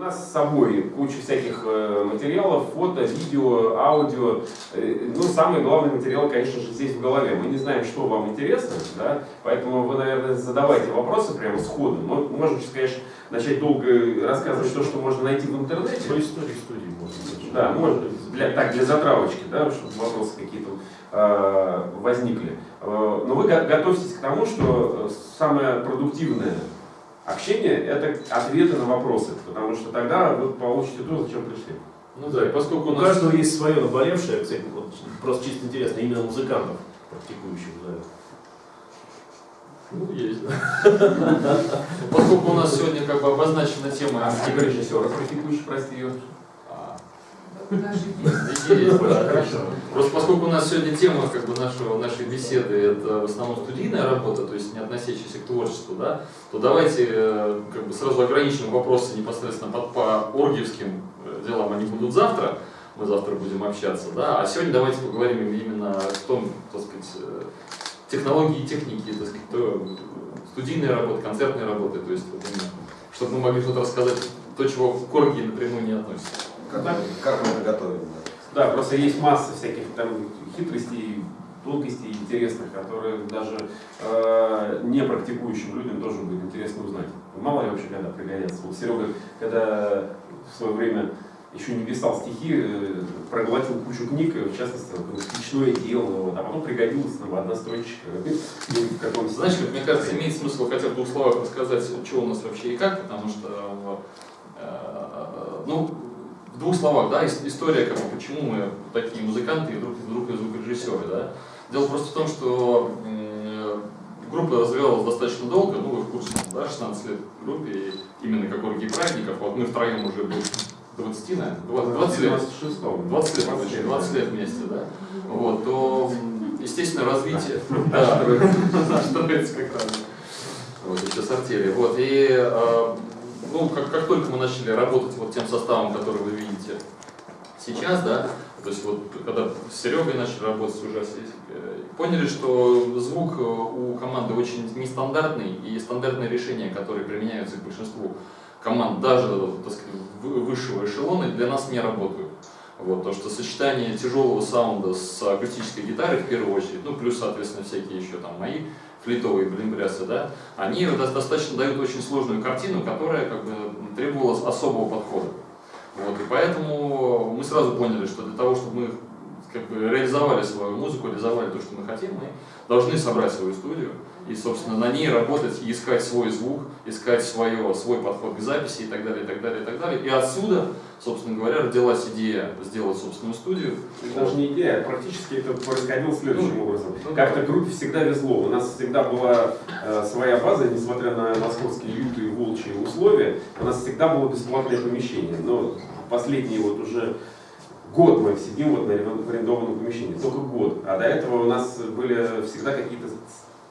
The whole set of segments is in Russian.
У нас с собой куча всяких э, материалов, фото, видео, аудио. Э, ну, самый главный материал, конечно же, здесь в голове. Мы не знаем, что вам интересно, да, поэтому вы, наверное, задавайте вопросы прямо сходу. Мы можем конечно, начать долго рассказывать то, что можно найти в интернете. По истории студии можно. Да, можно. Для, так, для затравочки, да, чтобы вопросы какие-то э, возникли. Э, но вы готовьтесь к тому, что самое продуктивное Общение – это ответы на вопросы, потому что тогда вы получите то, зачем пришли. Ну да, и поскольку у, у нас... каждого есть свое наболевшее, кстати, вот, просто чисто интересно, именно музыкантов, практикующих, да. Ну, есть, да. Поскольку у нас сегодня как бы обозначена тема... А режиссера практикующих, прости, Хорошо. Просто поскольку у нас сегодня тема как бы нашего, нашей беседы это в основном студийная работа, то есть не относящаяся к творчеству, да, то давайте э, как бы сразу ограничим вопросы непосредственно по, по оргиевским э, делам, они будут завтра, мы завтра будем общаться, да, а сегодня давайте поговорим именно о том, так сказать, э, технологии и техники, так сказать, то, студийные работы, концертные работы, то есть вот именно, чтобы мы могли что-то рассказать, то, чего к оргии напрямую не относится. Как, мы это готовим. Да. просто есть масса всяких там хитростей, тонкостей интересных, которые даже э, не практикующим людям тоже будет интересно узнать. Мало ли вообще когда пригодятся. Вот Серега, когда в свое время еще не писал стихи, э, проглотил кучу книг, в частности, «Печное дело», вот, а потом пригодилась нам одна строчка. Знаешь, как мне кажется, имеет смысл хотя бы в двух словах рассказать, что у нас вообще и как, потому что, э, ну, в двух словах, да, история, как бы, почему мы такие музыканты и вдруг, вдруг и звукорежиссеры, да. Дело просто в том, что группа развивалась достаточно долго, ну вы в курсе, да, 16 лет в группе, и именно как оргии праздников, вот мы втроем уже были 20, наверное, 20, 20 лет, 26 20 лет, 20 лет, 20 лет вместе, да, вот, то, естественно, развитие, да, строится как раз, вот, еще с артели, вот, и а, ну, как, как только мы начали работать вот тем составом, который вы видите сейчас, да, то есть вот когда с Серегой начали работать уже, э, поняли, что звук э, у команды очень нестандартный, и стандартные решения, которые применяются к большинству команд, даже так сказать, высшего эшелона, для нас не работают. Вот, то, что сочетание тяжелого саунда с акустической гитарой в первую очередь, ну плюс, соответственно, всякие еще там мои флитовые блинбрясы, да, они достаточно дают очень сложную картину, которая как бы требовала особого подхода. Вот, и поэтому мы сразу поняли, что для того, чтобы мы как бы реализовали свою музыку, реализовали то, что мы хотим, мы должны собрать свою студию и, собственно, на ней работать искать свой звук, искать свое, свой подход к записи и так далее, и так далее, и так далее. И отсюда, собственно говоря, родилась идея сделать собственную студию. Это даже не идея, а практически это происходило следующим ну, образом. Ну, Как-то группе всегда везло. У нас всегда была э, своя база, несмотря на московские лютые волчьи условия, у нас всегда было бесплатное помещение. Но последние вот уже год мы сидим вот на арендованном помещении, только год. А до этого у нас были всегда какие-то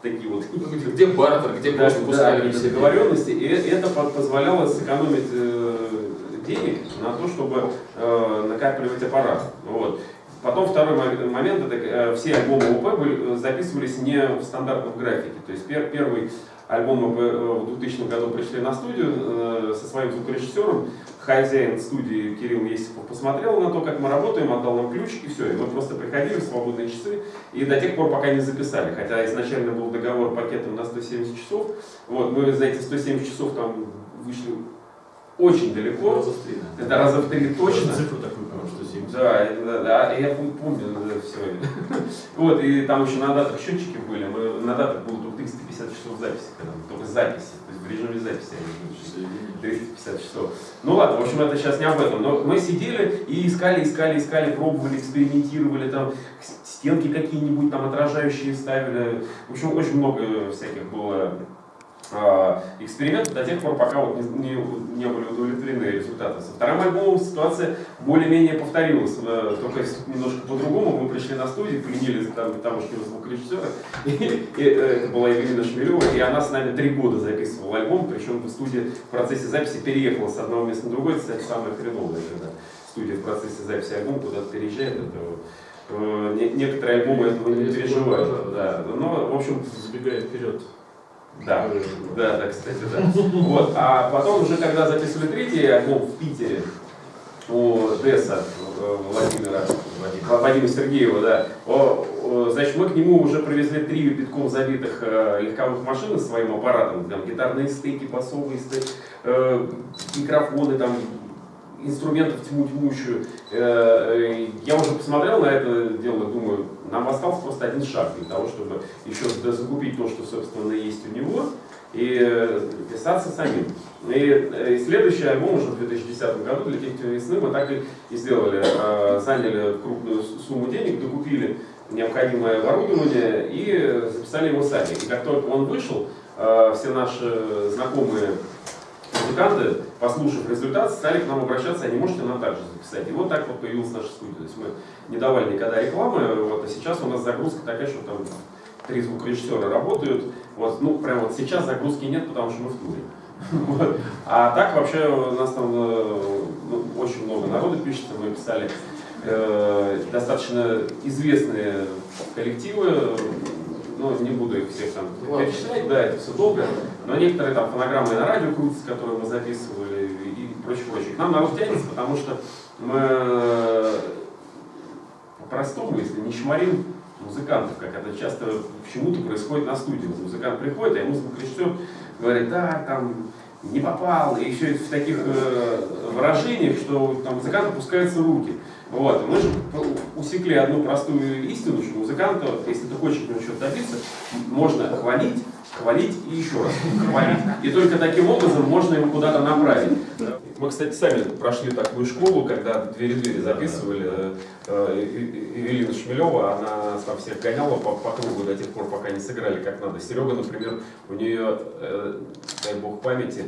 такие вот... Где бартер, где да, просто пускали да, договоренности, и это позволяло сэкономить э, денег на то, чтобы э, накапливать аппарат. Вот. Потом второй момент, это э, все альбомы были, записывались не в стандартном графике. То есть пер, первый альбом мы в 2000 году пришли на студию э, со своим звукорежиссером, хозяин студии Кирилл Есипов посмотрел на то, как мы работаем, отдал нам ключ и все. И мы просто приходили в свободные часы и до тех пор, пока не записали. Хотя изначально был договор пакетом на 170 часов. Вот, мы за эти 170 часов там вышли очень далеко. Раза в три. Это раза в три точно. Цифру такую, что 70. Да, да, да, я помню да, все. Вот, и там еще на датах счетчики были. Мы, на датах было только 350 часов записи, когда, только записи. То есть в режиме записи они 350 часов. Ну ладно, в общем, это сейчас не об этом. Но мы сидели и искали, искали, искали, пробовали, экспериментировали, там стенки какие-нибудь там отражающие ставили. В общем, очень много всяких было а, экспериментов до тех пор, пока вот не, не, не были удовлетворены результаты. Со вторым альбомом ситуация более-менее повторилась, э, только немножко по-другому. Мы пришли на студию, пленили там, тамошнего звукорежиссера, и, и, э, это была Евгения Шмелева, и она с нами три года записывала альбом, причем в студии в процессе записи переехала с одного места на другое, это, кстати, самое хреновое, когда студия в процессе записи альбома куда-то переезжает, это э, некоторые альбомы этого не переживают. Да. Но, в общем, забегая вперед, Да, да, да, кстати, да. Вот, а потом уже, когда записывали третий альбом в Питере, у Десса э, Владимира, Владимира, Сергеева, да, о, значит, мы к нему уже привезли три битком забитых э, легковых машин своим аппаратом, там гитарные стейки, басовые стейки, э, микрофоны, там, инструментов тьму тьмущую. Э, э, я уже посмотрел на это дело, думаю, нам остался просто один шаг для того, чтобы еще закупить то, что, собственно, есть у него, и э, писаться самим. И, и следующий альбом уже в 2010 году для тех весны мы так и сделали. Заняли крупную сумму денег, докупили необходимое оборудование и записали его сами. И как только он вышел, все наши знакомые музыканты, послушав результат, стали к нам обращаться, а не можете нам также записать. И вот так вот появилась наша студия. То есть мы не давали никогда рекламы, вот, а сейчас у нас загрузка такая, что там три звукорежиссера работают. Вот, ну, прям вот сейчас загрузки нет, потому что мы в туре. А так вообще у нас там э, ну, очень много народу пишется, мы писали э, достаточно известные коллективы, ну, не буду их всех там перечислять, да, это все долго, но некоторые там фонограммы на радио крутятся, которые мы записывали и прочее, прочее. К нам народ тянется, потому что мы по-простому, если не шмарим музыкантов, как это часто почему-то происходит на студии. Музыкант приходит, а ему звукорежиссер говорит, да, там не попал, и еще в таких э, выражениях, что там музыкант опускаются руки. Вот. Мы же усекли одну простую истину, что музыканта, если ты хочешь от него что-то добиться, можно хвалить, хвалить и еще раз хвалить. И только таким образом можно его куда-то направить. Мы, кстати, сами прошли такую школу, когда двери-двери записывали. Евелина Шмелева, она там всех гоняла по, по кругу до тех пор, пока не сыграли как надо. Серега, например, у нее, э, дай бог памяти,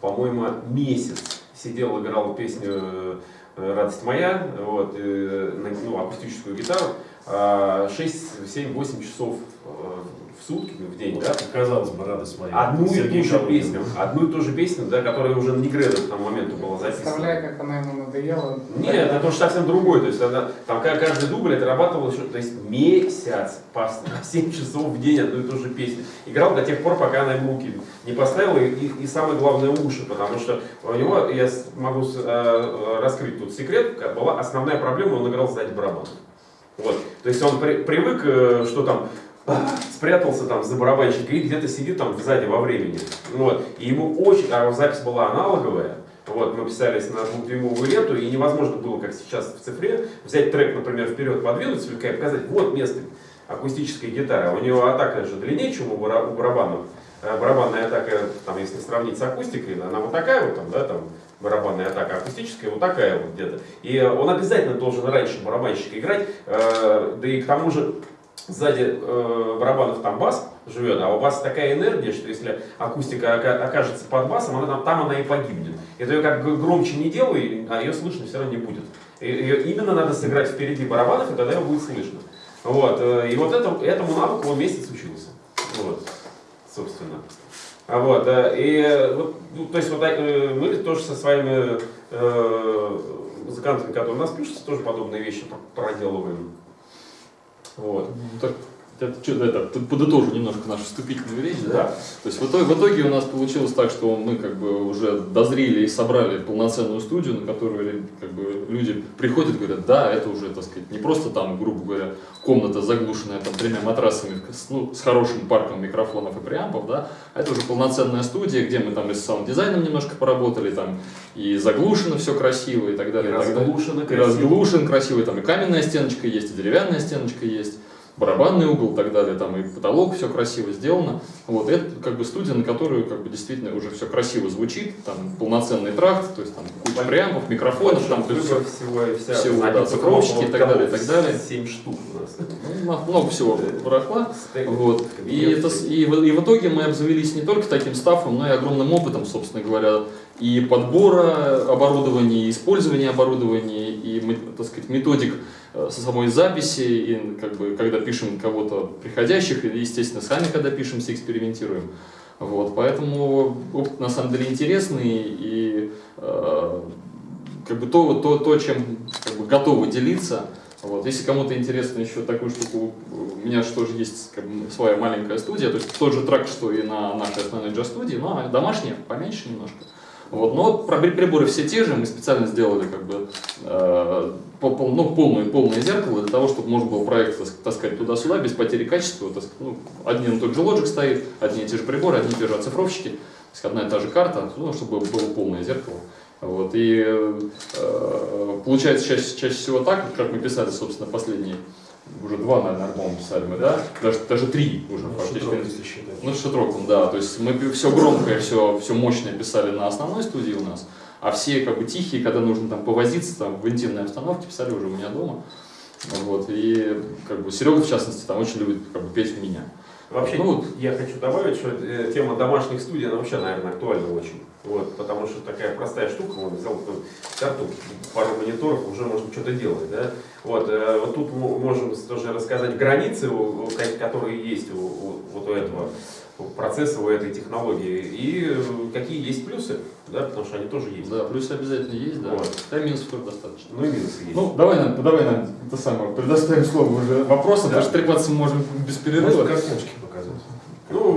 по-моему, месяц сидел, играл песню Э, радость моя, вот, э, ну, акустическую гитару, 6, 7, 8 часов э, в сутки, в день, да? Казалось бы, радость моя. Одну и ту же песню, одну и ту же песню, да, которая уже на Негредо к тому моменту была записана. Представляю, как она ему надоела. Нет, это тоже совсем другое, то есть она, там каждый дубль отрабатывал еще, то есть месяц, по 7 часов в день одну и ту же песню. Играл до тех пор, пока она ему руки не поставила, и, и, и самое главное уши, потому что у него, я могу э, раскрыть тут секрет, была основная проблема, он играл сзади барабанов. Вот. То есть он при, привык, э, что там спрятался там за барабанщика и где-то сидит там сзади во времени. Вот. И ему очень, а запись была аналоговая, вот, мы писались на двухдюймовую ленту, и невозможно было, как сейчас в цифре, взять трек, например, вперед, подвинуть слегка и показать, вот место акустической гитары. У него атака же длиннее, чем у барабанов. Э, барабанная атака, там, если сравнить с акустикой, она вот такая вот, там, да, там, барабанная атака акустическая, вот такая вот где-то. И он обязательно должен раньше барабанщика играть, э, да и к тому же сзади э, барабанов там бас живет, а у баса такая энергия, что если акустика окажется под басом, она, там, там она и погибнет. Это ее как громче не делай, а ее слышно все равно не будет. Ее именно надо сыграть впереди барабанов, и тогда ее будет слышно. Вот. Э, и вот это, этому навыку он месяц учился. Вот. Собственно. А вот, и вот, ну, то есть вот э, мы тоже со своими э, музыкантами, которые у нас пишутся, тоже подобные вещи проделываем. Вот. Ну, так, это, что, это, подытожу немножко нашу вступительную речь. Да? да. То есть в итоге, в итоге у нас получилось так, что мы как бы уже дозрели и собрали полноценную студию, на которую как бы, люди приходят и говорят, да, это уже, так сказать, не просто там, грубо говоря, комната заглушенная там тремя матрасами, ну, с хорошим парком микрофонов и преампов, да, а это уже полноценная студия, где мы там и с саунд-дизайном немножко поработали, там и заглушено все красиво и так далее. И, и разглушено красиво. И разглушен красиво, там и каменная стеночка есть, и деревянная стеночка есть барабанный угол и так далее, там и потолок все красиво сделано. Вот это как бы студия, на которую как бы действительно уже все красиво звучит, там полноценный тракт, то есть там куча преампов, микрофонов, там то есть всего, всего, вся всего да, цифровщики и так далее, и так далее. 7 штук у нас. Ну, много всего барахла. Вот. И, это, и, и в итоге мы обзавелись не только таким стафом, но и огромным опытом, собственно говоря, и подбора оборудования, и использования оборудования, и, так сказать, методик Э, со самой записи, и как бы, когда пишем кого-то приходящих, и, естественно, сами, когда пишемся, экспериментируем. Вот, поэтому опыт на самом деле интересный, и э, как бы то, то, то чем как бы, готовы делиться, Вот. Если кому-то интересно еще такую штуку, у меня же тоже есть как бы, своя маленькая студия, то есть тот же трек, что и на нашей основной джаз-студии, но домашняя, поменьше немножко. Вот. Но приборы все те же, мы специально сделали как бы э, ну, полное, полное зеркало для того, чтобы можно было проект тас- таскать туда-сюда без потери качества. тас- ну, один и тот же лоджик стоит, одни и те же приборы, одни и те же оцифровщики, то есть одна и та же карта, ну, чтобы было полное зеркало. Вот, и э, получается чаще, чаще всего так, как мы писали, собственно, последние, уже два, наверное, альбома писали мы, да? Даже, даже три уже фактически. Если считать. Ну, шатроком, да. То есть мы все громкое, все, все мощное писали на основной студии у нас, а все как бы тихие, когда нужно там повозиться там, в интимной обстановке, писали уже у меня дома. Вот, и как бы Серега, в частности, там очень любит как бы, петь у меня. Вообще, Ну вот. я хочу добавить, что э, тема домашних студий, она вообще, наверное, актуальна очень. Вот, потому что такая простая штука, вот взял ну, карту, пару мониторов, уже можно что-то делать. Да? Вот, э, вот тут мы можем тоже рассказать границы, которые есть у, у- вот у этого процесса, у этой технологии, и э, какие есть плюсы, да, потому что они тоже есть. Да, плюсы обязательно есть, да. Вот. Да, минусов тоже достаточно. Ну и минусы есть. Ну, давай нам, давай нам это самое, предоставим слово уже вопросы, Да. потому что трепаться мы можем без перерыва. Картиночки показывать.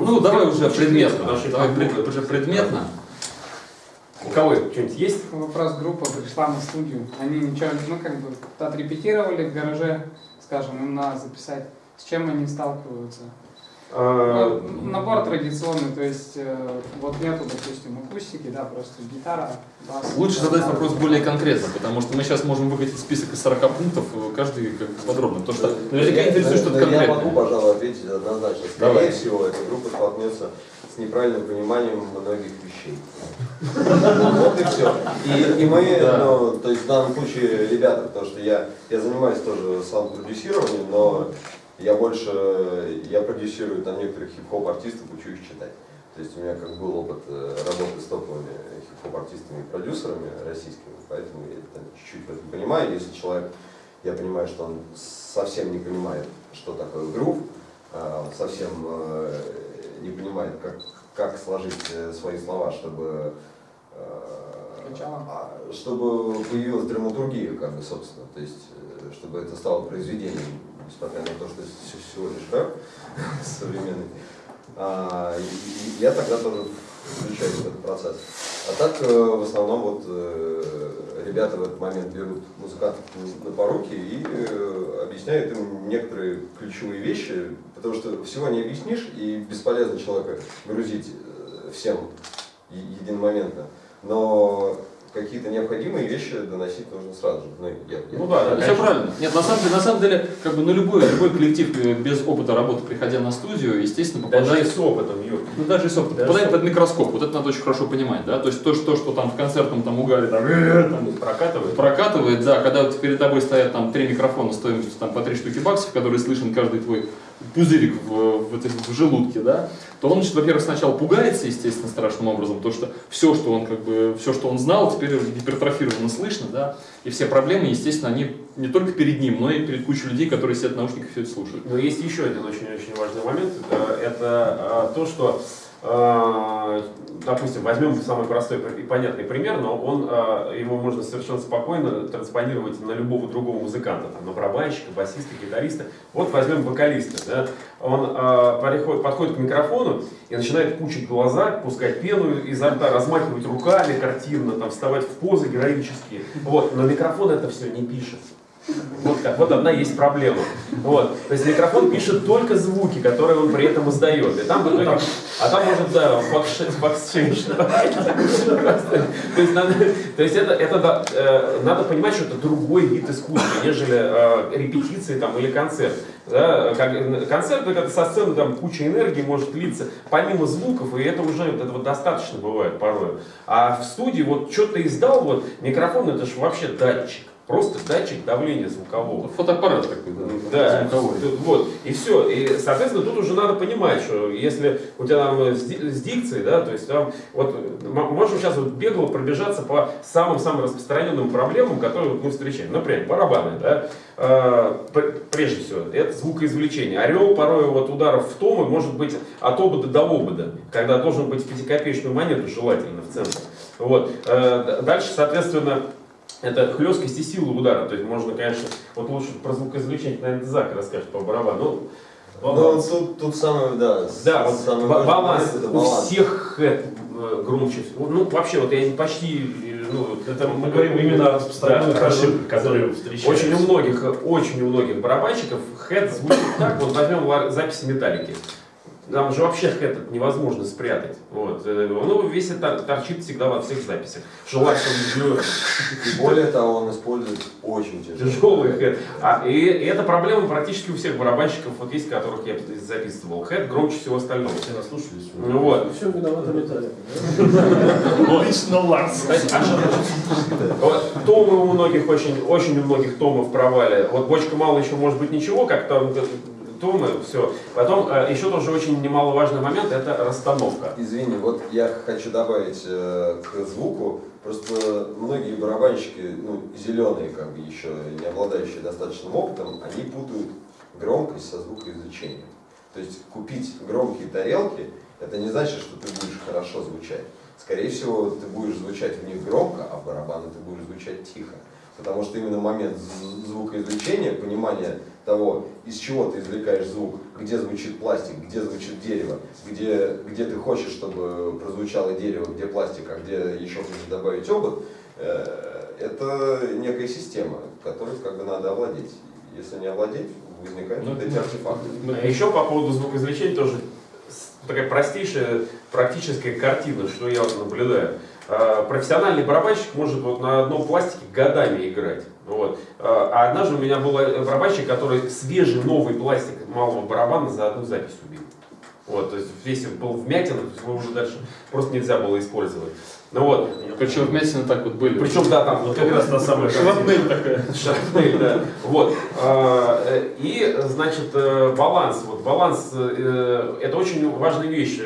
Ну, давай уже предметно. Давай уже предметно. У кого что-нибудь есть? Вопрос группа пришла на студию. Они ничего, ну как бы отрепетировали в гараже, скажем, им надо записать. С чем они сталкиваются? А, Ну, набор традиционный, то есть э, вот нету, допустим, акустики, да, просто гитара, бас. Лучше задать вопрос более конкретно, потому что мы сейчас можем выкатить список из 40 пунктов, э, каждый как подробно. Потому что наверняка Я- интересует что-то да, Я могу, конкретное. пожалуй, ответить однозначно. Скорее Давай. всего, эта группа столкнется с неправильным пониманием многих вещей. Вот и все. И, и мы, Да. ну, то есть в данном случае ребята, потому что я, я занимаюсь тоже саунд-продюсированием, но я больше, я продюсирую там некоторых хип-хоп артистов, учу их читать. То есть у меня как был опыт э, работы с топовыми хип-хоп артистами и продюсерами российскими, поэтому я чуть-чуть в этом понимаю. Если человек, я понимаю, что он совсем не понимает, что такое грув, а, совсем э, не понимает, как, как сложить э, свои слова, чтобы а, чтобы появилась драматургия, как бы, собственно, то есть, чтобы это стало произведением, несмотря на то, что лишь рэп современный. А, и- и я тогда тоже включаюсь в этот процесс. А так, э, в основном, вот, э, ребята в этот момент берут музыкантов на поруки и э, объясняют им некоторые ключевые вещи, потому что всего не объяснишь, и бесполезно человека грузить всем единомоментно. Но какие-то необходимые вещи доносить нужно сразу же. Ну, я, я- Ну да, да, Все правильно. Нет, на самом деле, на самом деле, как бы, ну, любой, любой коллектив э, без опыта работы, приходя на студию, естественно, Даже попадает и с опытом, Юр. Ну даже если опыт Даже попадает с под микроскоп, вот это надо очень хорошо понимать, да, то есть то, что, что там в концертном там угаре там, э, там Прокатывает. прокатывает, да, когда вот перед тобой стоят там три микрофона стоимостью там по три штуки баксов, которые слышен каждый твой пузырик в, в, этой- в желудке, да, то он, во-первых, сначала пугается, естественно, страшным образом, потому что все, что он как бы, все, что он знал, теперь гипертрофированно слышно, да, и все проблемы, естественно, они не только перед ним, но и перед кучей людей, которые сидят в наушниках и все это слушают. Но есть еще один очень-очень важный момент. Э, Это э, то, что, допустим, возьмем самый простой и понятный пример, но он, э, его можно совершенно спокойно транспонировать на любого другого музыканта, там, на барабанщика, басиста, гитариста. Вот возьмем вокалиста. Да? Он э, подходит, к микрофону и начинает пучить глаза, пускать пену изо рта, размахивать руками картинно, там, вставать в позы героические. Вот. Но микрофон это все не пишет. Вот как, вот одна есть проблема. Вот. То есть микрофон пишет только звуки, которые он при этом издает. И там в итоге, а там может, да, факш- факс-чейндж. То есть, надо, то есть это, это э, надо понимать, что это другой вид искусства, нежели э, репетиции там, или концерт. Да? Как, концерт, это со сцены там куча энергии может литься, помимо звуков, и это уже это вот достаточно бывает порой. А в студии вот что ты издал, вот микрофон это же вообще датчик. Просто датчик давления звукового. Фотоаппарат такой, да, Да, звуковой. вот, и все. И, соответственно, тут уже надо понимать, что если у тебя там э, с, ди- с дикцией, да, то есть там, вот, можем сейчас вот бегло пробежаться по самым-самым распространенным проблемам, которые вот мы встречаем. Например, барабаны, да, Э, пр- прежде всего, это звукоизвлечение. Орел порой вот ударов в томы может быть от обода до обода, когда должен быть в пятикопеечную монету желательно в центре. Вот. Э, Дальше, соответственно, это хлесткость и сила удара. То есть можно, конечно, вот лучше про звукоизвлечение, наверное, Зак расскажет по барабану. Ну, Ну, тут, тут самое, да, да, вот важный баланс, это у баланс. всех хэт э, громче. Ну, вообще, вот я почти, ну, Это мы говорим именно о распространенных Да, ошибках, которые встречаются. Очень у многих, очень у многих барабанщиков хэт звучит так, вот возьмем записи металлики. Там же вообще хэт это невозможно спрятать. Вот. э, Ну, весь это торчит всегда во всех записях. Желательно И более того, он использует очень тяжелый. тяжелый хэт. А, и, и эта проблема практически у всех барабанщиков, вот есть, которых я записывал. Хэт громче всего остального. Все наслушались. Ну вот. Все виноваты металле. Лично Ларс. Вот, Томы у многих очень, очень у многих томов провали. Вот бочка мало еще может быть ничего, как там томы, все. Потом э, еще тоже очень немаловажный момент это расстановка. Извини, вот я хочу добавить э, к звуку, просто многие барабанщики, ну, зеленые, как бы еще не обладающие достаточным опытом, они путают громкость со звукоизвлечением. То есть купить громкие тарелки, это не значит, что ты будешь хорошо звучать. Скорее всего, ты будешь звучать в них громко, а в барабаны ты будешь звучать тихо. Потому что именно момент звукоизвлечения, понимание того, из чего ты извлекаешь звук, где звучит пластик, где звучит дерево, где, где ты хочешь, чтобы прозвучало дерево, где пластик, а где еще хочешь добавить обод, э, это некая система, которой как бы надо овладеть. Если не овладеть, возникают Ну, вот эти артефакты. А еще по поводу звукоизвлечения тоже такая простейшая практическая картина, что я вот наблюдаю. А, Профессиональный барабанщик может вот на одном пластике годами играть. Вот. А а однажды у меня был э, барабанщик, который свежий новый пластик малого барабана за одну запись убил. Вот, то есть весь он был вмятина, то есть его уже дальше просто нельзя было использовать. Ну вот, Причем вместе так вот были. причем да, там Вот как раз та самая. Шрапнель такая. Шрапнель, да. Вот. А, э, И, значит, э, баланс. Вот баланс это очень важная вещь.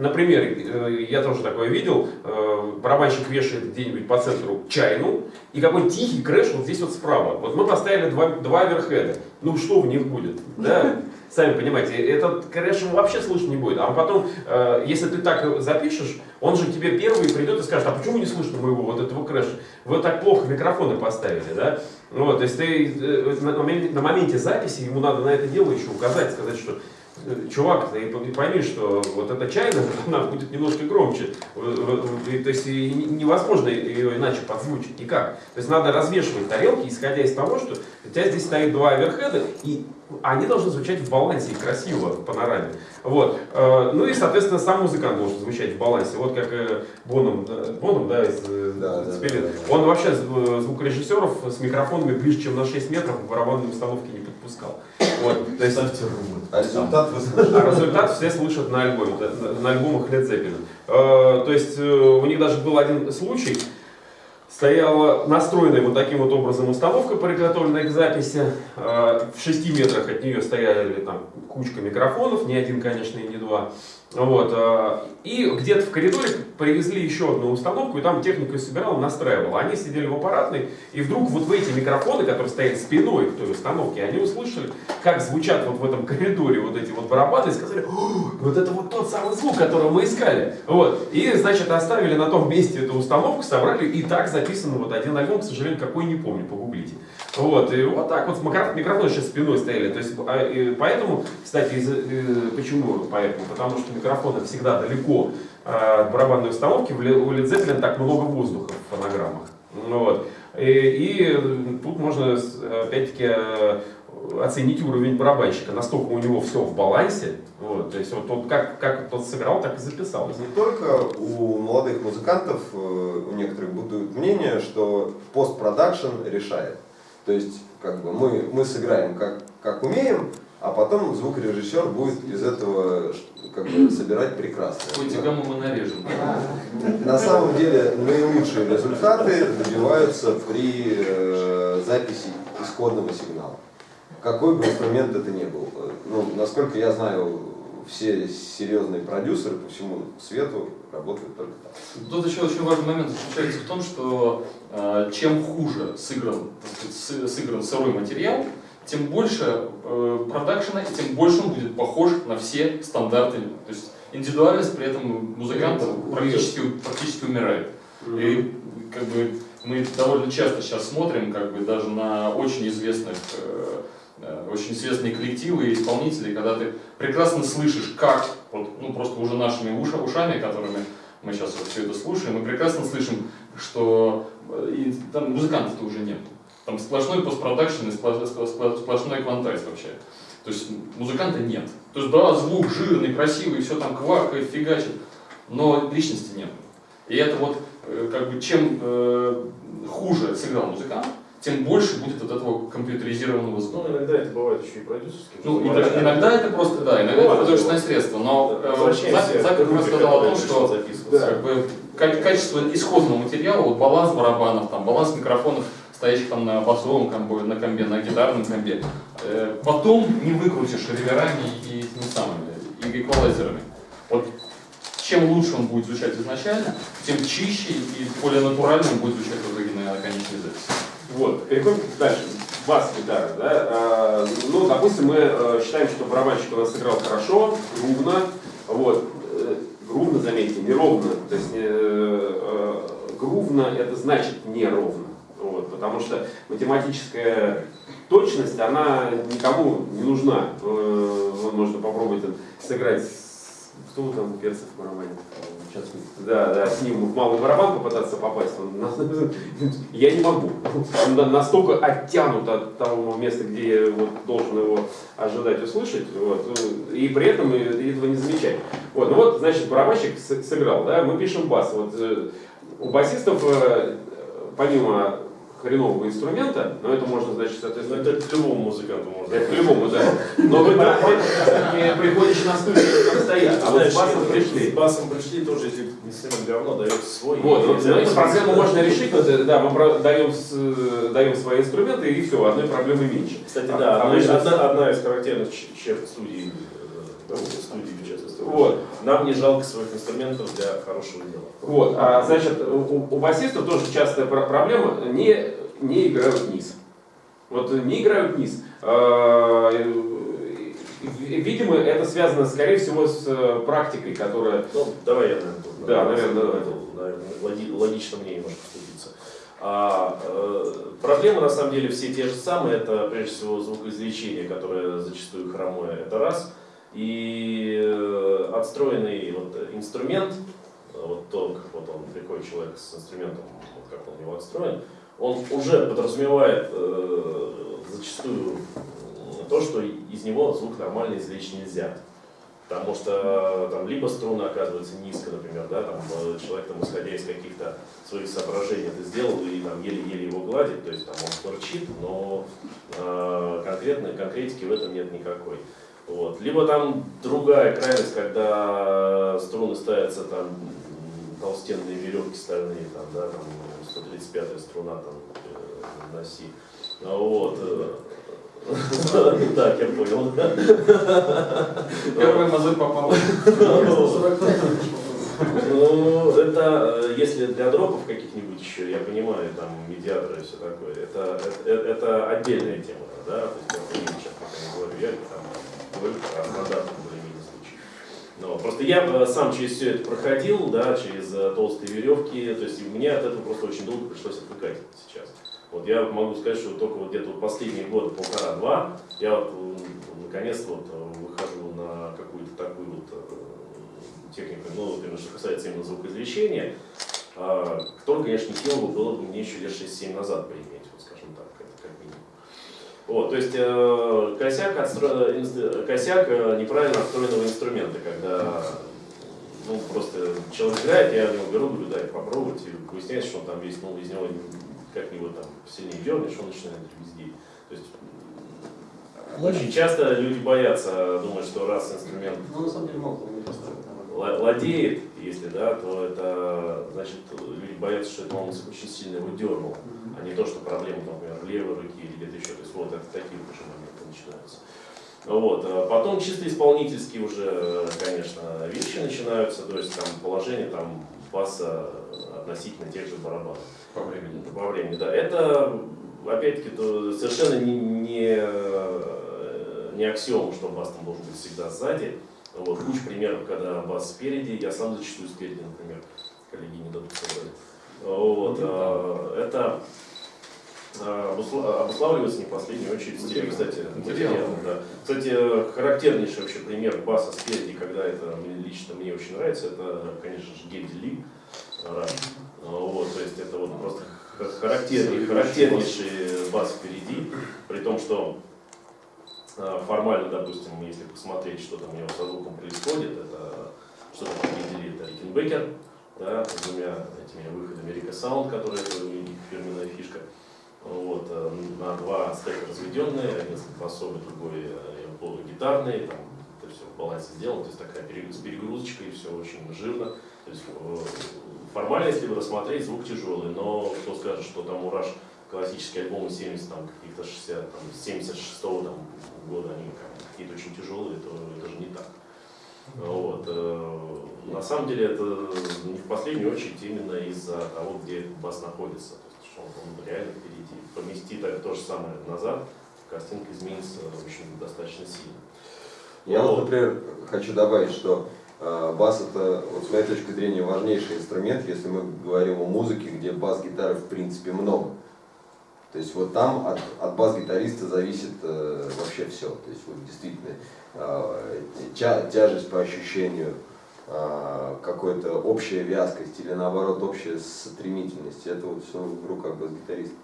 Например, э, я тоже такое видел, э, барабанщик вешает где-нибудь по центру чайну, и какой тихий crash вот здесь вот справа. Вот мы поставили два, два overhead а. Ну что в них будет? Да? Сами понимаете, этот crash вообще слышно не будет. А потом, э, если ты так запишешь, он же тебе первый придет и скажет, а почему не слышно моего вот этого crash а? Вы так плохо микрофоны поставили, да? Вот, то есть ты на, моменте, записи ему надо на это дело еще указать, сказать, что чувак, ты пойми, что вот эта чайна, она будет немножко громче. То есть невозможно ее иначе подзвучить никак. То есть надо развешивать тарелки, исходя из того, что у тебя здесь стоит два оверхеда, и они должны звучать в балансе и красиво в панораме. Вот. Э, Ну и, соответственно, сам музыкант должен звучать в балансе. Вот как э, Боном, да, Боном, да, из э, Да, да, Спирит. да, да. Он вообще звукорежиссеров с микрофонами ближе, чем на 6 метров в барабанной установке не подпускал. Вот. То есть, Ставьте. А результат вы слышите? а результат все слышат на альбоме, да, на, на альбомах Led Zeppelin. То есть у них даже был один случай, стояла настроенная вот таким вот образом установка, приготовленная к записи. Э, В 6 метрах от нее стояли там кучка микрофонов, не один, конечно, и не два. Вот. э, И где-то в коридоре привезли еще одну установку, и там технику собирал, настраивал. Они сидели в аппаратной, и вдруг вот в эти микрофоны, которые стоят спиной к той установке, они услышали, как звучат вот в этом коридоре вот эти вот барабаны, и сказали, «О, вот это вот тот самый звук, которого мы искали. Вот. И, значит, оставили на том месте эту установку, собрали, и так записан вот один альбом, к сожалению, какой не помню, погуглите. Вот, и вот так вот микро- микрофоны сейчас спиной стояли. То есть, а, поэтому, кстати, из, э, почему поэтому? Потому что микрофоны всегда далеко а, от барабанной установки. У Zeppelin так много воздуха в фонограммах. Ну Вот. И, и тут можно опять-таки э, оценить уровень барабанщика. Настолько у него все в балансе. Вот, то есть вот он как, как тот сыграл, так и записалось. Не только у молодых музыкантов, э, у некоторых будут мнение, что постпродакшн решает. То есть, как бы мы, мы сыграем как, как умеем, а потом звукорежиссер будет из этого как бы, собирать прекрасно. Какую гамму мы нарежем. На самом деле наилучшие результаты добиваются при э, записи исходного сигнала. Какой бы инструмент это ни был. Э, Ну, насколько я знаю, все серьезные продюсеры по всему свету работают только так. Тут еще очень важный момент заключается в том, что э, чем хуже сыгран, сказать, сы- сыгран сырой материал, тем больше э, продакшена и тем больше он будет похож на все стандарты. То есть индивидуальность при этом музыканта практически, практически умирает. И как бы мы довольно часто сейчас смотрим, как бы даже на очень известных, э, очень известные коллективы и исполнителей, когда ты прекрасно слышишь, как, вот, ну просто уже нашими уша, ушами, которыми мы сейчас вот все это слушаем, мы прекрасно слышим, что э, и, там музыкантов-то уже нет. Там сплошной постпродакшн и сплошной, сплошной квантайз вообще. То есть музыканта нет. То есть да, звук жирный, красивый, все там квакает, фигачит, но личности нет. И это вот э, как бы чем э, хуже сыграл музыкант, тем больше будет от этого компьютеризированного Ну, звука. иногда это бывает еще и продюсерские. Ну, иногда, иногда это просто, да, иногда это художественное средство, но э, Зак, Зак как раз сказал о том, что как бы, ка- качество исходного материала, вот баланс барабанов, там, баланс микрофонов, стоящих там на басовом комбе, на комбе, на гитарном комбе, э, потом не выкрутишь реверами и теми самыми, и эквалайзерами. Вот чем лучше он будет звучать изначально, тем чище и более натурально он будет звучать в итоге на конечной записи. Вот, переходим дальше. Бас-гитара, да. А, ну, допустим, мы э, считаем, что барабанщик у нас сыграл хорошо, грувно. Вот. Э, Грувно, заметьте, не ровно. То есть э, э, грувно это значит неровно. Вот, потому что математическая точность, она никому не нужна. Э, вот можно попробовать сыграть кто там перцев в барабане? Сейчас, да, да, с ним в малый барабан попытаться попасть, он я не могу. Он на- настолько оттянут от того места, где я вот должен его ожидать услышать, вот, и при этом этого не замечать. Вот, ну вот, значит, барабанщик сыграл, да, мы пишем бас. Вот, э, у басистов, э, помимо хренового инструмента, но это можно, значит, Ну, соответственно, это к любому музыканту можно. это по-любому, да. Но вы не приходишь на студию, там стоят, а вот с басом пришли. С басом пришли, тоже, если инструмент говно, дает свой. Вот, вот нельзя эту проблему можно решить, да, мы даем, даем свои инструменты и все, одной проблемы меньше. Кстати, А- да, а одна, одна, из характерных черт студии, э, студии в частности. Вот. Нам не жалко своих инструментов для хорошего дела. Вот, а, значит, у, у басистов тоже частая пр- проблема, не, не играют низ. Вот не играют низ. А, ви- Видимо, это связано, скорее всего, с э, практикой, которая... Ну, давай я, наверное, тут, Да, на- наверное, на- давай. наверное, логи- логично мне немножко вступиться. А, э, проблемы, на самом деле, все те же самые. Это, прежде всего, звукоизвлечение, которое зачастую хромое, это раз. И э, отстроенный вот, инструмент, э, вот то, как вот он приходит человек с инструментом, вот как он его отстроен, он уже подразумевает э, зачастую э, то, что из него звук нормально извлечь нельзя. Потому что там либо струна оказывается низко, например, да, там человек там, исходя из каких-то своих соображений это сделал и там еле-еле его гладит, то есть там он торчит, но э, конкретной конкретики в этом нет никакой. Вот. Либо там другая крайность, когда струны ставятся там толстенные веревки стальные, там, да, там 135 струна там э, на си. А Вот. э, Так, я понял. Первый мозоль попал. Ну, это э, если для дропов каких-нибудь еще, я понимаю, там медиаторы и все такое, это, это, это отдельная тема, да, то есть я сейчас пока не говорю, я там говорю про стандартный более-менее случай. Но просто я э, сам через все это проходил, да, через э, толстые веревки, то есть и мне от этого просто очень долго пришлось отвыкать сейчас. Вот я могу сказать, что только вот где-то последние годы, полтора-два, я вот м, наконец-то вот э, выхожу на какую-то такую вот э, технику, ну, вот что касается именно звукоизвлечения, а, которую, конечно, не было бы мне еще лет 6-7 назад поиметь, вот скажем так. Вот, то есть э, косяк, отстро... инст- косяк э, неправильно отстроенного инструмента, когда ну, просто человек играет, я у него беру, говорю, дай попробовать, и выясняется, что он там весь, ну, из него как-нибудь там сильнее дернешь, он начинает везде. То есть очень часто люди боятся, думают, что раз инструмент Ну, на самом деле, ла- ладеет, если да, то это значит люди боятся, что это он очень сильно его дернул, а не то, что проблема, например, в левой руке или где-то еще. То есть вот это такие уже моменты начинаются. Вот. а Потом чисто исполнительские уже, конечно, вещи начинаются, то есть там положение там баса относительно тех же барабанов. По времени. По времени, да. Это, опять-таки, совершенно не, не, э, не аксиома, что бас там должен быть всегда сзади. Вот, куча примеров, когда бас спереди, я сам зачастую спереди, например, коллеги не дадут собрать. Вот, э, это обусла- обуславливается не в последнюю очередь стилем, кстати, Материалом. материалом, да. Кстати, характернейший вообще пример баса спереди, когда это лично мне очень нравится, это, конечно же, Гедди Ли. Раш. Вот, то есть это вот просто характерный, характернейший бас впереди, при том, что формально, допустим, если посмотреть, что там у него со звуком происходит, это что там определили, это Рикенбекер, да, с двумя этими выходами Рика Саунд, который это у фирменная фишка. Вот, э, на два стека разведенные, один басовый, другой э, полугитарный, там это все в балансе сделано, то есть такая с перегрузочкой, все очень жирно. То есть э, формально, если бы рассмотреть, звук тяжелый, но кто скажет, что там Ураж классические альбомы 70, там, каких-то 60, там, 76 там, года, они как, какие-то очень тяжелые, то это же не так. Вот. э, На самом деле это не в последнюю очередь именно из-за того, где этот бас находится. То есть, что он, он реально впереди. Помести так то же самое назад, картинка изменится очень достаточно сильно. Я вот, Вот. например, хочу добавить, что э, бас это, вот с моей точки зрения, важнейший инструмент, если мы говорим о музыке, где бас-гитары в принципе много. То есть вот там от, от бас-гитариста зависит э, вообще все. То есть вот действительно э, тя- тяжесть по ощущению, э, какой-то общая вязкость или наоборот общая стремительность. Это вот все в руках бас-гитариста.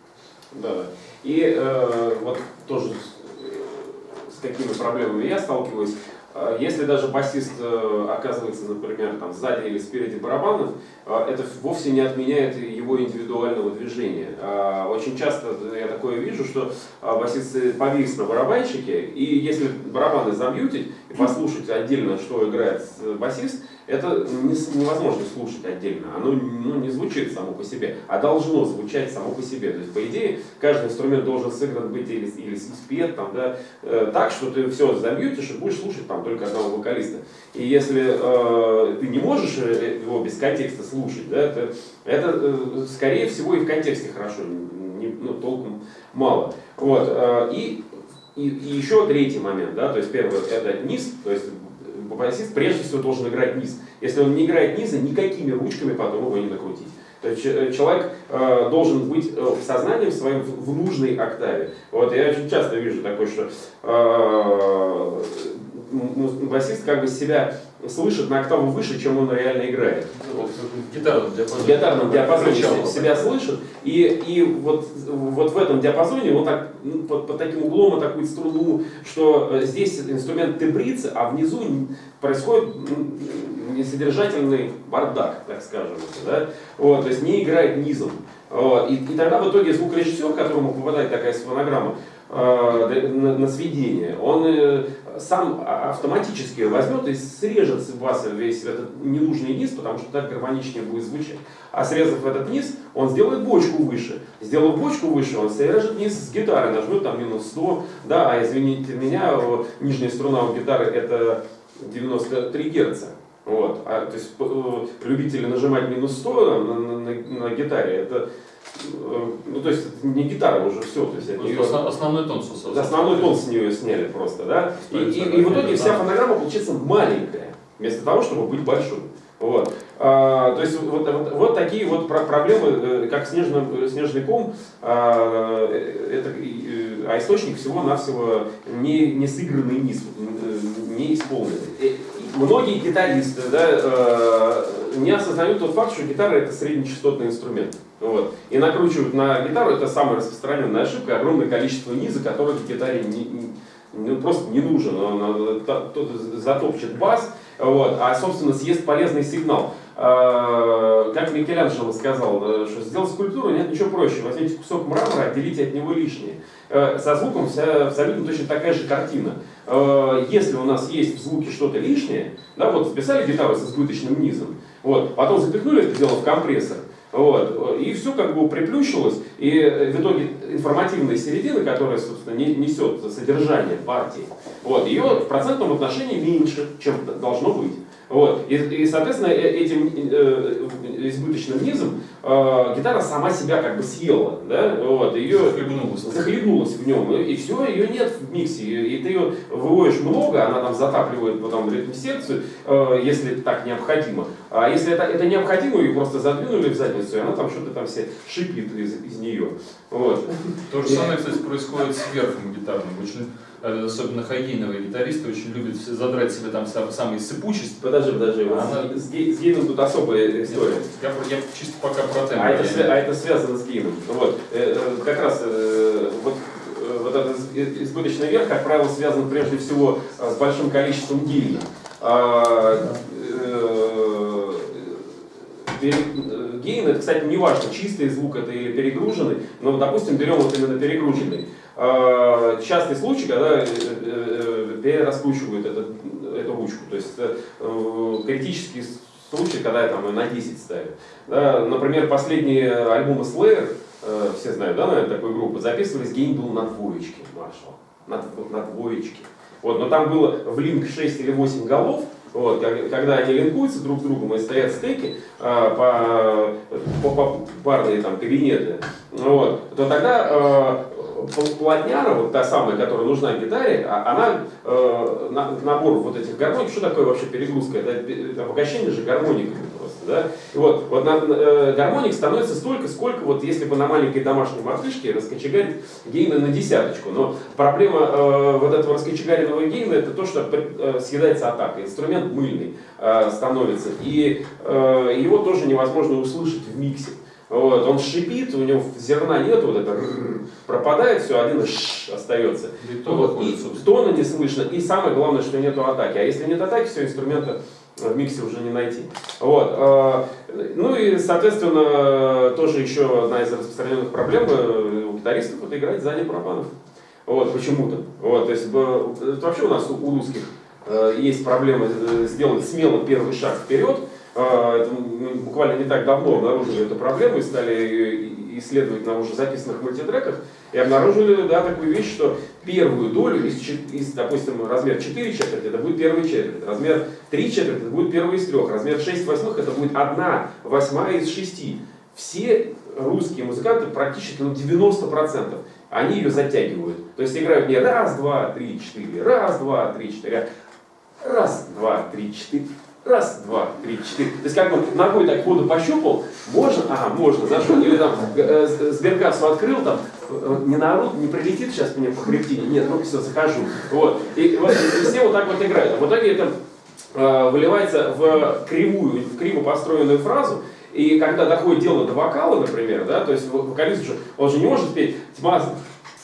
Да. И э, вот тоже с, с какими проблемами я сталкиваюсь. Э, Если даже басист э, оказывается, например, там сзади или спереди барабанов, э, это вовсе не отменяет его индивидуального движения. А Очень часто я такое вижу, что а, басист повис на барабанщике, и если барабаны замьютить и послушать отдельно, что играет с- басист, это невозможно слушать отдельно. Оно ну, не звучит само по себе, а должно звучать само по себе. То есть, по идее, каждый инструмент должен сыгран быть или, или спет там, да, э, так, что ты все замьютишь и будешь слушать там только одного вокалиста. И если э, ты не можешь э, его без контекста слушать, да, это, это э, скорее всего и в контексте хорошо, не, ну, толком мало. Вот, э, и, и, и еще третий момент, да, то есть первый это низ, то есть басист прежде всего должен играть низ. Если он не играет низа, никакими ручками потом его не накрутить. То есть че- человек э, должен быть э, сознанием своим в, в нужной октаве. Вот я очень часто вижу такое, что э, м- м- басист как бы себя слышит на октаву выше, чем он реально играет. Вот в гитарном В диапазоне. гитарном диапазоне себя слышит, и, и вот, вот в этом диапазоне он так, ну, под, под таким углом атакует струну, что э, здесь инструмент тебрится, а внизу происходит несодержательный бардак, так скажем. Да? Вот, то есть не играет низом. Вот, и, и тогда в итоге звукорежиссер, которому попадает такая фонограмма э, на, на сведение, он э, сам автоматически возьмет и срежет с баса весь этот ненужный низ, потому что так гармоничнее будет звучать. А срезав этот низ, он сделает бочку выше. Сделав бочку выше, он срежет низ с гитары, нажмет там минус 100. Да, а извините меня, нижняя струна у гитары это 93 герца. Вот. А, то есть э, любители нажимать минус 100 на, на- на- на гитаре, это э, ну, то есть не гитара уже все, то есть от неё- основ- Основной тон сосался. Основной тон с нее сняли просто, да? И, и- и в итоге вся фонограмма получается маленькая, вместо того, чтобы быть большой. Вот. А, то есть вот, вот, вот такие вот про- проблемы, э, как снежный, снежный ком, а, это, а источник всего-навсего не, не сыгранный низ, не исполненный. Многие гитаристы да, э, не осознают тот факт, что гитара это среднечастотный инструмент. Вот. И накручивают на гитару, это самая распространенная ошибка, огромное количество низа, которое в гитаре не, не- ну, просто не нужен. Он, он, тот затопчет бас, вот, а, собственно, съест полезный сигнал. А, Как Микеланджело сказал, э, что сделать скульптуру нет ничего проще. Возьмите кусок мрамора, отделите от него лишнее. Э, Со звуком вся абсолютно точно такая же картина. Э, Если у нас есть в звуке что-то лишнее, да, вот записали гитару с избыточным низом, вот, потом запихнули это дело в компрессор, вот, и все как бы приплющилось, и э, в итоге информативная середина, которая, собственно, не- несет содержание партии, вот, ее в процентном отношении меньше, чем должно быть. Вот. И, и, соответственно, э- этим э, избыточным низом, э, гитара сама себя как бы съела, да, вот, ее Захлебнулась. захлебнулась в нем, и все, ее нет в миксе, и ты ее выводишь много, она там затапливает потом ритм секцию, э, если так необходимо. А если это, это необходимо, ее просто задвинули в задницу, и она там что-то там все шипит из, из нее. Вот. То же самое, кстати, происходит с верхом гитарным. Очень, э, особенно хайгейновые гитаристы очень любят задрать себе там сам- самые сыпучесть. Подожди, подожди, вот Она- с, гей- с гейном тут особая история. Я, я чисто пока про темп. А это, а это связано с геймом. Вот. Э, э, Как раз э, вот, э, вот этот из- избыточный верх, как правило, связан прежде всего э, с большим количеством гейна. А, э, э, Гейн, это, кстати, не важно, чистый звук это или перегруженный, но, допустим, берем вот именно перегруженный. А, Частый случай, когда э, э, перераскручивают этот- эту ручку, то есть э, критический случай, когда там на 10 ставят. Да, например, последние альбомы Slayer, э, все знают, да, наверное, такой группы, записывались, гейн был на двоечке, маршал, на, на двоечке. Вот, но там было в линк 6 или 8 голов, вот, когда они линкуются друг с другом и стоят стеки а, по, по, по парные там кабинеты, вот, то тогда плотняра, вот та самая, которая нужна гитаре, а- она э, на- набор вот этих гармоник, что такое вообще перегрузка? Это, это обогащение же гармониками просто, да? И вот, вот на, э, гармоник становится столько, сколько вот если бы на маленькой домашней мартышке раскочегарить гейна на десяточку. Но проблема э, вот этого раскочегаренного гейна это то, что э, съедается атака. Инструмент мыльный э, становится. И э, его тоже невозможно услышать в миксе. Вот, он шипит, у него зерна нет, вот это пропадает, все, один остается. И то Вот, и тона не слышно, и самое главное, что нету атаки. А если нет атаки, все, инструмента в миксе уже не найти. Вот. э, Ну и, соответственно, тоже еще одна из распространенных проблем э, у гитаристов это играть сзади барабанов. Вот, почему-то. Вот, то есть, это вообще у нас у русских э, есть проблема э, сделать смело первый шаг вперед. Э, это мы буквально не так давно обнаружили эту проблему и стали ее исследовать на уже записанных мультитреках. И обнаружили да, такую вещь, что первую долю из, из, допустим, размер 4 четверти, это будет первая четверть, размер 3 четверти, это будет первая из трех, размер 6 восьмых, это будет 1 восьмая из 6. Все русские музыканты, практически ну, 90%, они ее затягивают. То есть играют не раз, два, три, четыре, раз, два, три, четыре, а раз, два, три, четыре, раз, два, три, четыре. То есть как бы ногой так воду пощупал, можно, ага, можно, зашел. Или там э, э, сберкассу открыл, там, э, не наорут, не прилетит сейчас мне по хребтине, нет, ну все, захожу. Вот. И, вот, и все вот так вот играют. А в итоге это э, выливается в кривую, в криво построенную фразу, и когда доходит дело до вокала, например, да, то есть вокалист же, он же не может петь «Тьма,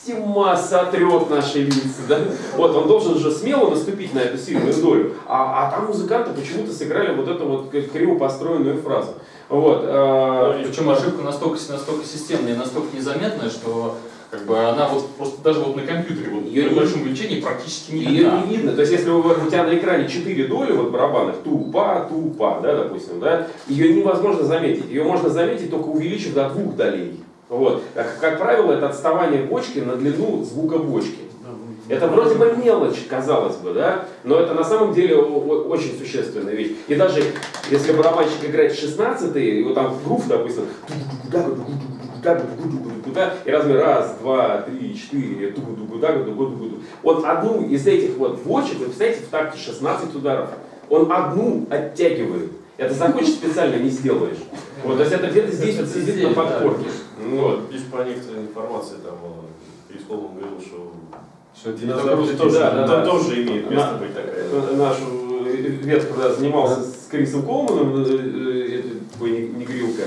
тьма сотрет наши лица», да? Вот, он должен же смело наступить на эту сильную долю. А, а там музыканты почему-то сыграли вот эту вот криво построенную фразу. Вот. э, Причем ошибка настолько, настолько системная, настолько незаметная, что как бы она вот просто даже вот на компьютере вот, Её при большом увеличении практически не Ее видна. не видно. То есть, если у, у тебя на экране 4 доли вот барабанных, тупа, тупа, да, допустим, да, ее невозможно заметить. Ее можно заметить только увеличив до двух долей. Вот. Как, как правило, это отставание бочки на длину звука бочки. Это вроде бы мелочь, казалось бы, да, но это на самом деле очень существенная вещь. И даже если барабанщик играет 16 и вот там грув, допустим, и размер раз, два, три, четыре. Он одну из этих вот бочек, вы представляете, в такте 16 ударов, он одну оттягивает. Это захочешь специально не сделаешь. Вот, то есть это где-то здесь вот сидит на подкорке. Ну, Вот. Здесь по некоторой информации там Перископом говорил, что Что Динозавры тоже, да, да, то- да. тоже имеет место На- быть такая. Наш э, Вет, когда занимался с Крисом Колманом, э, э, такой не- негрилка,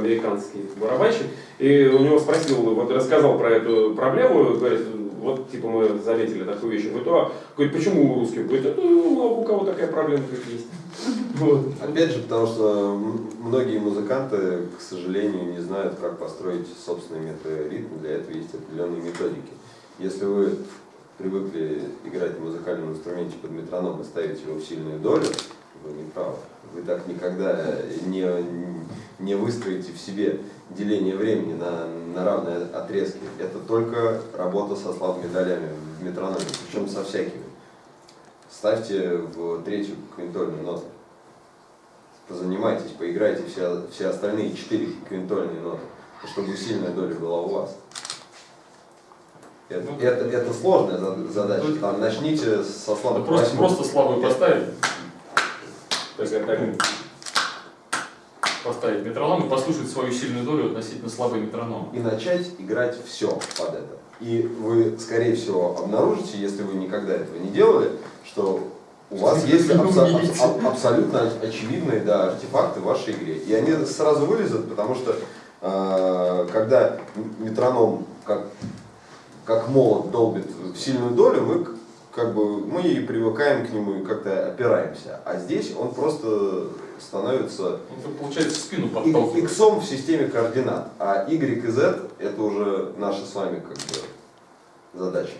американский барабанщик, и у него спросил, вот рассказал про эту проблему, говорит, вот типа мы заметили такую вещь. Говорит, а, говорит, почему у русских? Говорит, это много у кого такая проблема как есть. Вот. Опять же, потому что многие музыканты, к сожалению, не знают, как построить собственный метроритм. Для этого есть определенные методики. Если вы привыкли играть на музыкальном инструменте под метроном и ставить его в сильную долю, вы не правы. Вы так никогда не, не выстроите в себе деление времени на, на равные отрезки. Это только работа со слабыми долями в метрономе, причем со всякими. Ставьте в третью квинтольную ноту. позанимайтесь, поиграйте все, все остальные четыре квинтольные ноты, чтобы сильная доля была у вас. Это, Ну, это, это сложная за- задача. Там начните со Да слабых просто, просто слабую поставить, Так, поставить метроном и послушать свою сильную долю относительно слабой метроном. и начать играть все под это. И вы, скорее всего, обнаружите, если вы никогда этого не делали, что у вас есть абсо- абс- аб- абсолютно очевидные да, артефакты в вашей игре. И они сразу вылезут, потому что э, когда метроном как, как молот долбит в сильную долю, к- как бы мы и привыкаем к нему и как-то опираемся. А здесь он просто становится Ну, получается, спину и- иксом в системе координат, а y и z это уже наши с вами как бы задачи.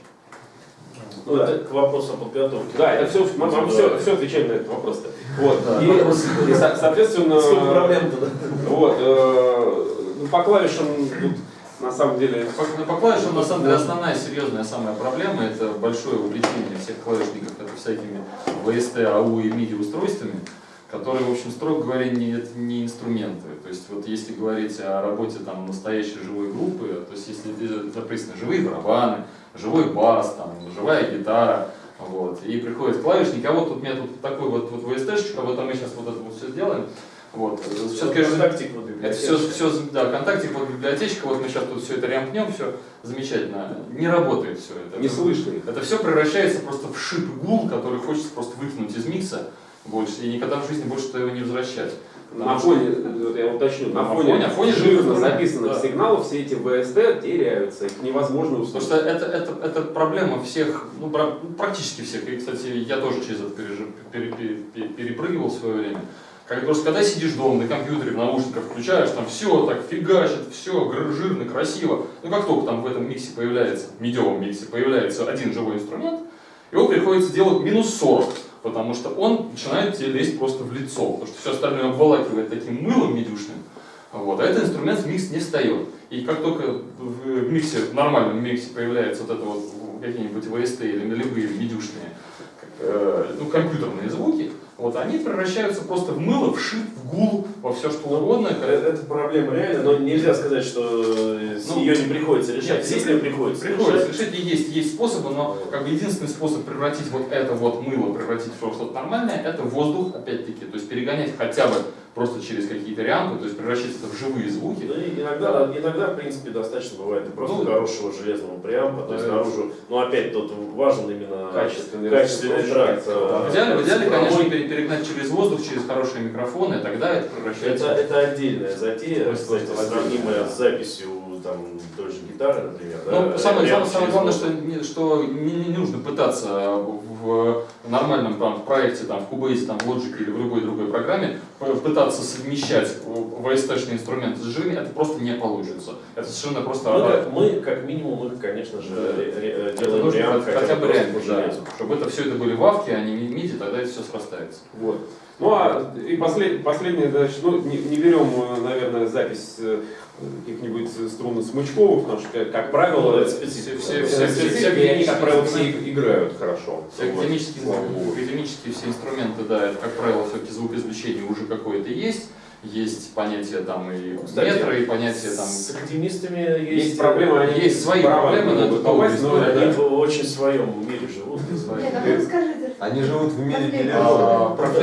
Ну, это к вопросу о подготовке. Да, это все, мы, мы все, все отвечаем на этот вопрос. Вот. И, и, со- соответственно, да? вот, э, ну, по клавишам тут на самом деле По, по клавишам, на самом деле, основная серьезная самая проблема это большое увлечение всех клавишников это всякими VST, AU и MIDI устройствами, которые, в общем, строго говоря, не, это не инструменты. То есть, вот если говорить о работе там, настоящей живой группы, то есть, если записаны живые барабаны, живой бас, там, живая гитара, вот, и приходит клавишник, а вот тут у меня тут такой вот, вот VST-шечка, вот а мы сейчас вот это вот все сделаем. Вот. Сейчас, конечно, Контактик вот это все, все, да, контактик, вот библиотечка, вот мы сейчас тут все это рямкнем, все замечательно. Не работает все это. не слышно. Это все превращается просто в шип гул, который хочется просто выкинуть из микса больше и никогда в жизни больше его не возвращать. На фоне, вот я уточню, на На фоне, фоне- на фоне жирно записанных да. сигналов все эти ВСТ теряются, их невозможно Потому услышать. что это, это, это проблема всех, ну, практически всех. И, кстати, я тоже через это пережи- пере- пере- пере- перепрыгивал в свое время. Как, просто когда сидишь дома на компьютере, в наушниках включаешь, там все так фигачит, все жирно, красиво. Ну как только там в этом миксе появляется, в медиовом миксе появляется один живой инструмент, его приходится делать минус 40, потому что он начинает тебе лезть просто в лицо, потому что все остальное обволакивает таким мылом медюшным. Вот, а этот инструмент в микс не встает. И как только в миксе, в нормальном миксе появляется вот это вот какие-нибудь VST или нулевые медюшные, э, ну, компьютерные звуки, вот, они превращаются просто в мыло, в шип, в гул, во все что угодно. Это, это проблема реально, но нельзя сказать, что с Ну, ее не приходится решать. нет, Если приходится, Приходится решать, решить, и есть, есть способы, но как бы единственный способ превратить вот это вот мыло, превратить в что-то нормальное, это воздух, опять-таки, то есть перегонять хотя бы просто через какие-то рямпы, то есть превращать это в живые звуки. Да и иногда, иногда, в принципе, достаточно бывает и просто Ну, хорошего железного преампа, то есть наружу, но опять тут важен именно Качественный качественный тракт. да. В идеале, в идеале конечно, перегнать через воздух, через хорошие микрофоны, тогда это Это, превращается это отдельная затея, кстати, сравнимая с записью там, же гитары, например. Ну, да, самое, прямо самое, самое главное, что, не, что не, не нужно пытаться в, в нормальном там, в проекте, там, в Cubase, там, в Logic или в любой другой программе пытаться совмещать VST-шный инструмент с живыми, это просто не получится. Это совершенно просто... Мы, а, как, мы, как минимум, мы, конечно же, Да. это делаем реам хотя, хотя бы реально, да, чтобы это все это были вавки, а не миди, тогда это все срастается. Вот. Ну а и послед, последнее, значит, ну не, не берем, э, наверное, запись э, каких-нибудь струнно-смычковых, потому что, как, правило, Ну, все, все- все, все- все и они, как правило, все играют хорошо. Все Вот. академические, богу. академические все инструменты, да, это, как правило, все-таки звукоизвлечение уже какое-то есть. Есть понятие там и Кстати, метра, и понятие там... С академистами есть, Есть проблемы, они Есть свои проблемы, но могут это долгая попасть, но Они это- в очень своем мире живут. свои. Нет, а расскажите. Они живут в мире деревьев. А, Про Да.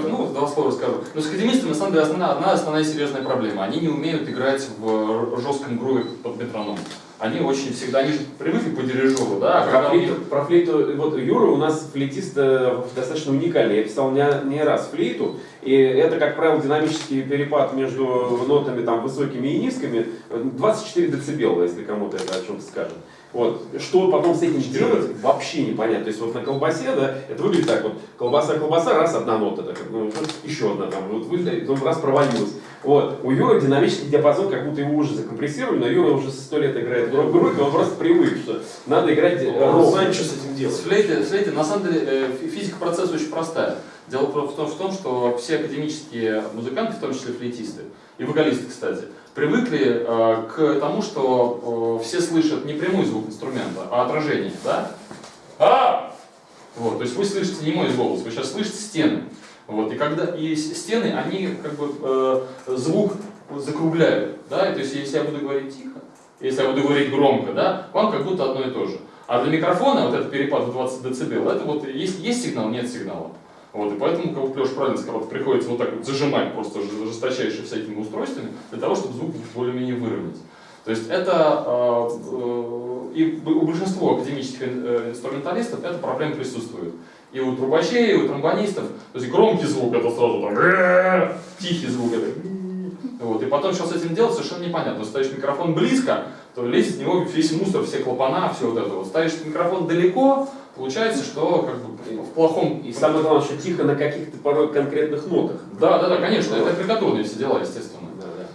про- ну, два слова расскажу. Но с академистами, на самом деле, основная, одна основная серьезная проблема. Они не умеют играть в жестком груве под метроном. Они очень всегда, они же привыкли по дирижеру, да, а Про флейту, про флейту, вот Юра у нас флейтист э, достаточно уникальный. Я писал не, не раз флейту, и это, как правило, динамический перепад между нотами там, высокими и низкими. 24 децибела, если кому-то это о чем-то скажет. Вот. Что потом с этим делать, вообще непонятно. То есть вот на колбасе, да, это выглядит так вот, колбаса, колбаса, раз, одна нота, так, ну, еще одна там, вот выглядит, он раз провалилась. Вот. У Юры динамический диапазон, как будто его уже закомпрессировали, но Юра уже со сто лет играет в группе, он просто привык, что надо играть Он ровно. знает, что с этим делать. С флейты, с флейты, на самом деле, э, фи- физика процесса очень простая. Дело в том, в том, что все академические музыканты, в том числе флейтисты, и вокалисты, кстати, привыкли э, к тому, что э, все слышат не прямой звук инструмента, а отражение, да? А! Вот, то есть вы слышите не мой голос, вы сейчас слышите стены. Вот, и когда и стены, они как бы э, звук закругляют, да, и то есть если я буду говорить тихо, если я буду говорить громко, да, вам как будто одно и то же. А для микрофона вот этот перепад в 20 дБ, это вот есть, есть сигнал, нет сигнала. Вот, и поэтому, как Леша правильно сказал, приходится вот так вот зажимать просто ж- жесточайше всякими устройствами, для того, чтобы звук более-менее выровнять. То есть это, э, э, и у большинства академических э, инструменталистов эта проблема присутствует. И у трубачей, и у тромбонистов, то есть громкий звук это сразу там, тихий звук это вот, и потом, что с этим делать, совершенно непонятно. Ставишь микрофон близко, то лезет в него весь мусор, все клапана, все вот это вот. Ставишь микрофон далеко, получается, что как бы в плохом... И самое главное, что тихо на каких-то порой конкретных нотах. Да, да, да, конечно, это аппликатурные все дела, естественно.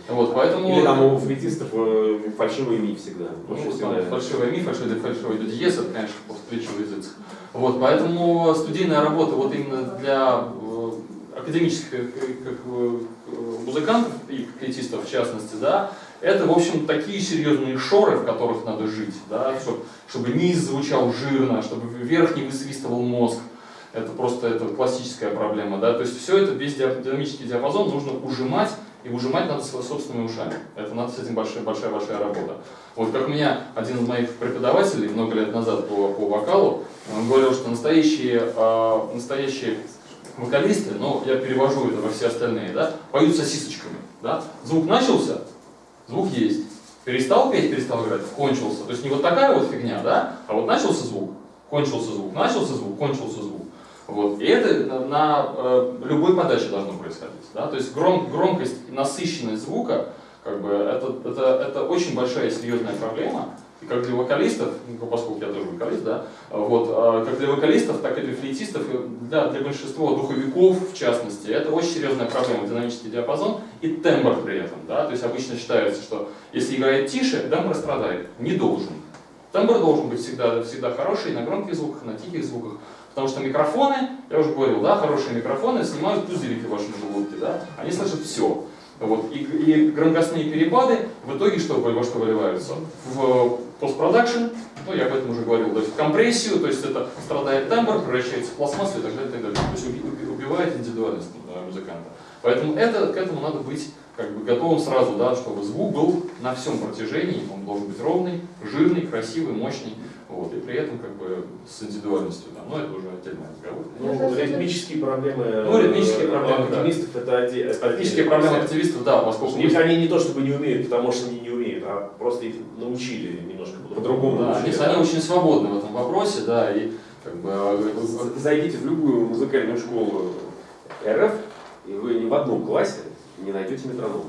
Вот, поэтому... Или там у флейтистов э, фальшивый ми всегда. Ну, там всегда. фальшивый ми, фальшивый, фальшивый до диез, это, конечно, по встречу язык. Вот, поэтому студийная работа вот именно для э, академических э, как, музыкантов и флейтистов в частности, да, это, в общем, такие серьезные шоры, в которых надо жить, да, чтобы, чтобы низ звучал жирно, чтобы вверх не высвистывал мозг. Это просто это классическая проблема, да, то есть все это, весь динамический диапазон нужно ужимать, и ужимать надо собственными ушами. Это надо с этим большая-большая работа. Вот как меня один из моих преподавателей много лет назад по, по вокалу, он говорил, что настоящие, э, настоящие вокалисты, ну, я перевожу это во все остальные, да, поют сосисочками, да, звук начался, звук есть, перестал петь, перестал играть, кончился, то есть не вот такая вот фигня, да, а вот начался звук, кончился звук, начался звук, кончился звук, вот, и это на, э, любой подаче должно происходить, да, то есть гром, громкость и насыщенность звука, как бы, это, это, это очень большая и серьезная проблема, и как для вокалистов, ну, поскольку я тоже вокалист, да, вот, а, как для вокалистов, так и для флейтистов, и для, для большинства духовиков, в частности, это очень серьезная проблема, динамический диапазон и тембр при этом, да, то есть обычно считается, что если играет тише, тембр страдает, не должен. Тембр должен быть всегда, всегда хороший на громких звуках, на тихих звуках, потому что микрофоны, я уже говорил, да, хорошие микрофоны снимают пузырики в вашем желудке, да, они слышат все. Вот. И, и громкостные перепады в итоге что, во что выливаются? В постпродакшн, ну я об этом уже говорил, то есть в компрессию, то есть это страдает тембр, превращается в пластмассу и так далее, и так далее. То есть уби- уби- убивает индивидуальность э, музыканта. Поэтому это, к этому надо быть как бы готовым сразу, да, чтобы звук был на всем протяжении, он должен быть ровный, жирный, красивый, мощный, вот, и при этом как бы с индивидуальностью, да, но это уже отдельный разговор. Ну, ритмические проблемы, Ну, ритмические э, проблемы, да. оптимистов это отдельный проблема процесс. активистов, да, поскольку Они, они не то чтобы не умеют, потому что они не умеют, а просто их научили немножко По-другому Да, они, научили, они да. очень свободны в этом вопросе, да, и как бы э, Зайдите в любую музыкальную школу РФ, и вы ни в одном классе не найдете метронома.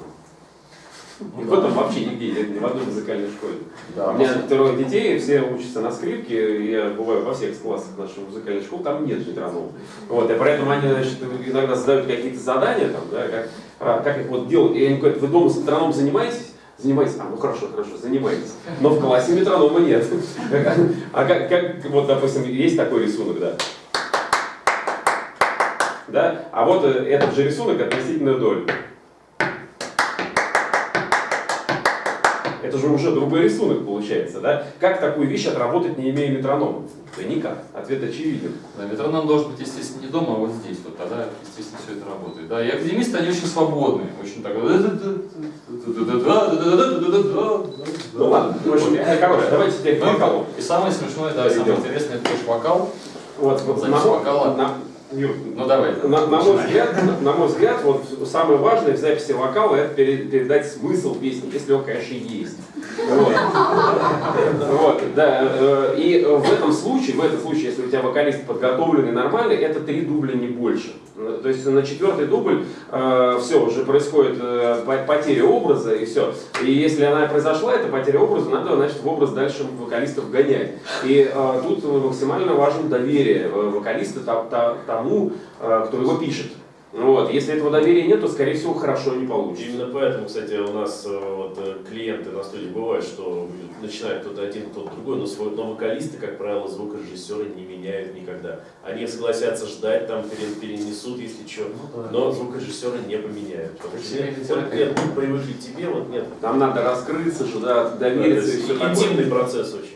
И в этом вообще нигде нет, ни в одной музыкальной школе. да, У меня трое детей, все учатся на скрипке, я бываю во всех классах нашей музыкальной школы, там нет метронома. Вот, и поэтому они значит, иногда задают какие-то задания, там, да, как, а, как их вот делать. И они говорят, вы дома с метрономом занимаетесь? Занимаетесь. А, ну хорошо, хорошо, занимаетесь. Но в классе метронома нет. А как, как, вот, допустим, есть такой рисунок, да? Да? А вот э, этот же рисунок относительно доли. Это же уже другой рисунок получается, да? Как такую вещь отработать, не имея метронома? Да никак. Ответ очевиден. Да, метроном должен быть, естественно, не дома, а вот здесь, вот тогда, естественно, все это работает. Да, и академисты, они очень свободны, очень так. Ну ладно, в общем, э, короче, давайте теперь к вокалу. И самое смешное, да, и самое интересное, это конечно вокал. Вот, вот, Запись вокала. Ну давай. на, на мой взгляд, на, на мой взгляд, вот самое важное в записи вокала это пере- передать смысл песни, если он, конечно, есть. Вот. Вот, да. э, И в этом случае, в этом случае, если у тебя вокалист подготовленный нормальный, это три дубля не больше. Э, То есть на четвертый дубль все уже происходит э, по- потеря образа и все. И если она произошла, эта потеря образа, надо, значит, в образ дальше вокалистов гонять. И э, тут максимально важно доверие э, вокалиста та- та- тому, э, кто его пишет. Вот. Если этого доверия нет, то, скорее всего, хорошо не получится. Именно поэтому, кстати, у нас э, вот, э, клиенты на студии бывают, что начинает кто-то один, кто-то другой, но, свой, но вокалисты, как правило, звукорежиссеры не меняют никогда. Они согласятся ждать, там пере- перенесут, если что, но звукорежиссеры не поменяют. Потому что нет, вот привыкли к тебе, вот нет. Там надо раскрыться же, да, довериться и все такое. Интимный процесс очень.